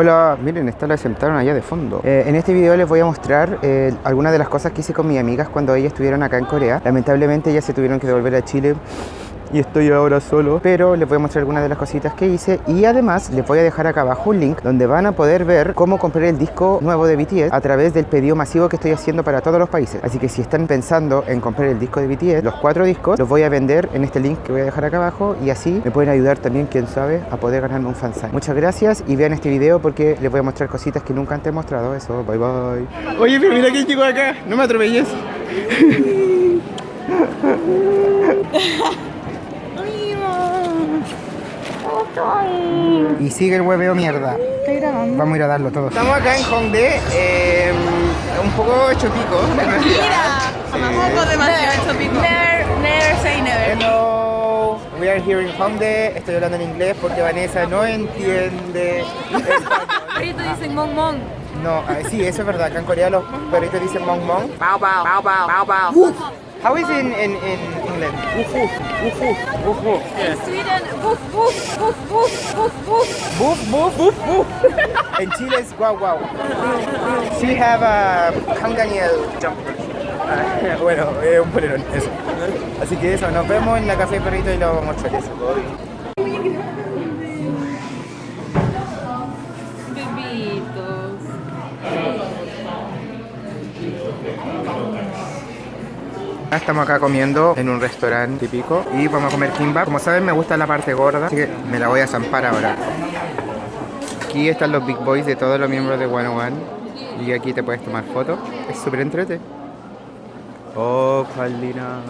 Hola, miren, esta la sentaron allá de fondo. Eh, en este video les voy a mostrar eh, algunas de las cosas que hice con mis amigas cuando ellas estuvieron acá en Corea. Lamentablemente ellas se tuvieron que devolver a Chile y estoy ahora solo pero les voy a mostrar algunas de las cositas que hice y además les voy a dejar acá abajo un link donde van a poder ver cómo comprar el disco nuevo de BTS a través del pedido masivo que estoy haciendo para todos los países. Así que si están pensando en comprar el disco de BTS los cuatro discos los voy a vender en este link que voy a dejar acá abajo y así me pueden ayudar también quién sabe a poder ganarme un fansign. Muchas gracias y vean este video porque les voy a mostrar cositas que nunca antes he mostrado. Eso bye bye. Oye pero mira quién llegó acá. No me atropelles Y sigue el hueveo mierda. Vamos a ir a darlo todo. Estamos acá en Hongdae, eh, un poco hecho pico. Mira, un poco demasiado hecho pico. Never, never say never. Hello, we are here in Hongdae. Estoy hablando en inglés porque Vanessa no entiende Ahorita dicen mon mon. No, ah, sí, eso es verdad. Acá en Corea los perritos dicen mong mong. Bao bao, bao bao, bao bao. How is it in, in, in England? Woof woof, woof woof, woof woof. In Sweden, woof woof, woof woof, woof woof. Woof woof, woof woof. En Chile es guau guau. She have a Kanganiel jumper. Ah, bueno, es un polerón, eso. Así que eso, nos vemos en la Café Perrito y lo vamos a mostrar eso. Estamos acá comiendo en un restaurante típico y vamos a comer kimbap. Como saben me gusta la parte gorda, así que me la voy a zampar ahora. Aquí están los big boys de todos los miembros de One One y aquí te puedes tomar fotos. Es súper entrete. Oh, Carlina.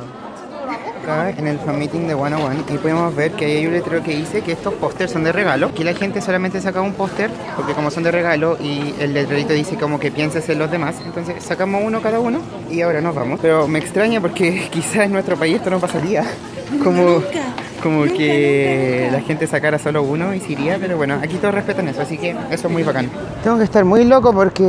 Acá en el fan meeting de One One y podemos ver que hay un letrero que dice que estos pósters son de regalo. Aquí la gente solamente saca un póster porque como son de regalo y el letrerito dice como que pienses en los demás. Entonces sacamos uno cada uno y ahora nos vamos. Pero me extraña porque quizás en nuestro país esto no pasaría. Como, como que la gente sacara solo uno y se iría, pero bueno, aquí todos respetan eso, así que eso es muy bacán. Tengo que estar muy loco porque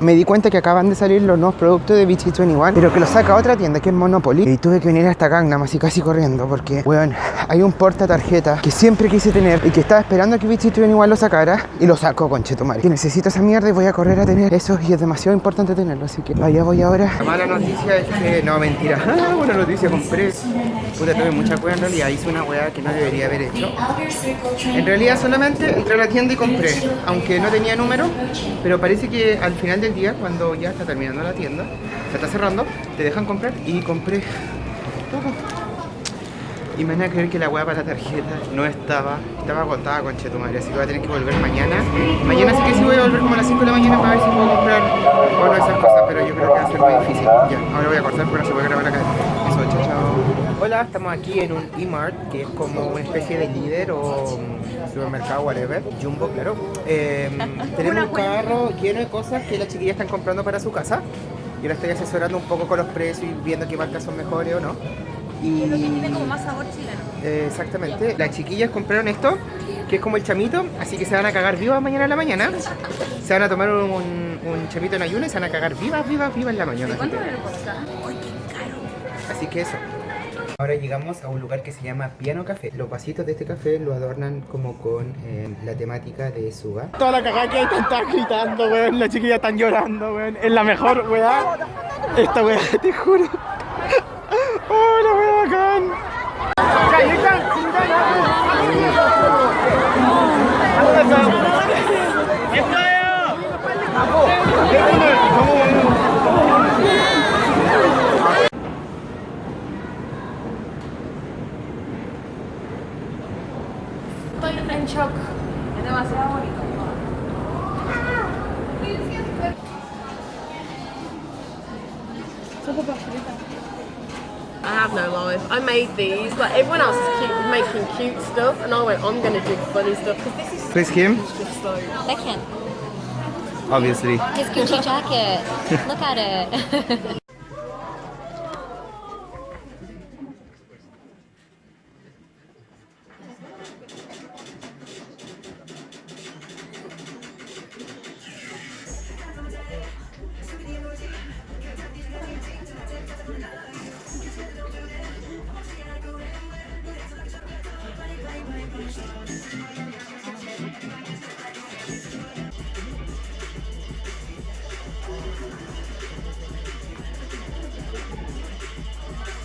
me di cuenta que acaban de salir los nuevos productos de BT21, pero que los saca otra tienda que es Monopoly. Y tuve que venir hasta Gangnam así casi corriendo porque, weón, hay un porta tarjeta que siempre quise tener y que estaba esperando a que BT21 lo sacara y lo sacó, conchetumare. Que necesito esa mierda y voy a correr a tener eso y es demasiado importante tenerlo, así que vaya voy ahora. La mala noticia es que, no, mentira. Ah, buena noticia, compré. Puta, tuve mucha cueva en realidad, hice una weá que no debería haber hecho. En realidad solamente entré a la tienda y compré, aunque no tenía número, pero parece que al final del día, cuando ya está terminando la tienda, se está cerrando, te dejan comprar y compré todo. Y me van a creer que la hueá para la tarjeta no estaba, estaba agotada con madre, así que voy a tener que volver mañana. Mañana sí que sí voy a volver como a las 5 de la mañana para ver si puedo comprar bueno, esas cosas, pero yo creo que va a ser muy difícil. Ya, ahora voy a cortar no se puede grabar acá. Eso, chao, chao. Hola, estamos aquí en un E-Mart, que es como una especie de líder o mm, supermercado, whatever, Jumbo, claro. Eh, tenemos un carro lleno de cosas que las chiquillas están comprando para su casa. Yo la estoy asesorando un poco con los precios y viendo qué marcas son mejores o no. Y... Lo que tiene como más sabor chileno. Eh, exactamente. Las chiquillas compraron esto, que es como el chamito, así que se van a cagar vivas mañana en la mañana. Se van a tomar un, un chamito en ayuno y se van a cagar vivas, vivas, vivas en la mañana. ¿Cuánto así que- me lo? ¡Ay, qué caro! Así que eso. Ahora llegamos a un lugar que se llama Piano Café. Los vasitos de este café lo adornan como con eh, la temática de Suga. Toda la cagada que hay están gritando, weón. Las chiquillas están llorando, weón. Es la mejor, weón. Esta weón, te juro. 짠! 자, 일단 진단하고 가고, 내분을 저거 봐, 그러니까. I have no life. I made these. Like everyone else is cute, making cute stuff, and I went, I'm gonna do funny stuff because this is Please him, just so. Second, obviously. his Gucci jacket. Look at it.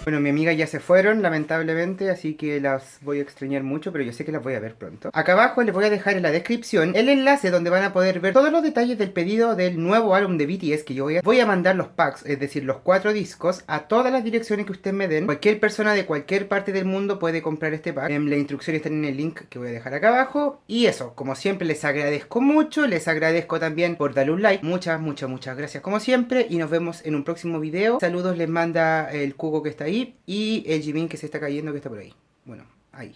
Bueno, mi amiga ya se fueron, lamentablemente, así que las voy a extrañar mucho, pero yo sé que las voy a ver pronto. Acá abajo les voy a dejar en la descripción el enlace donde van a poder ver todos los detalles del pedido del nuevo álbum de BTS que yo voy a, voy a mandar los packs, es decir, los cuatro discos, a todas las direcciones que ustedes me den. Cualquier persona de cualquier parte del mundo puede comprar este pack. En la instrucción están en el link que voy a dejar acá abajo. Y eso, como siempre, les agradezco mucho, les agradezco también por darle un like. Muchas, muchas, muchas gracias como siempre y nos vemos en un próximo video. Saludos les manda el Cugo que está ahí y el Jimin que se está cayendo que está por ahí. Bueno, ahí.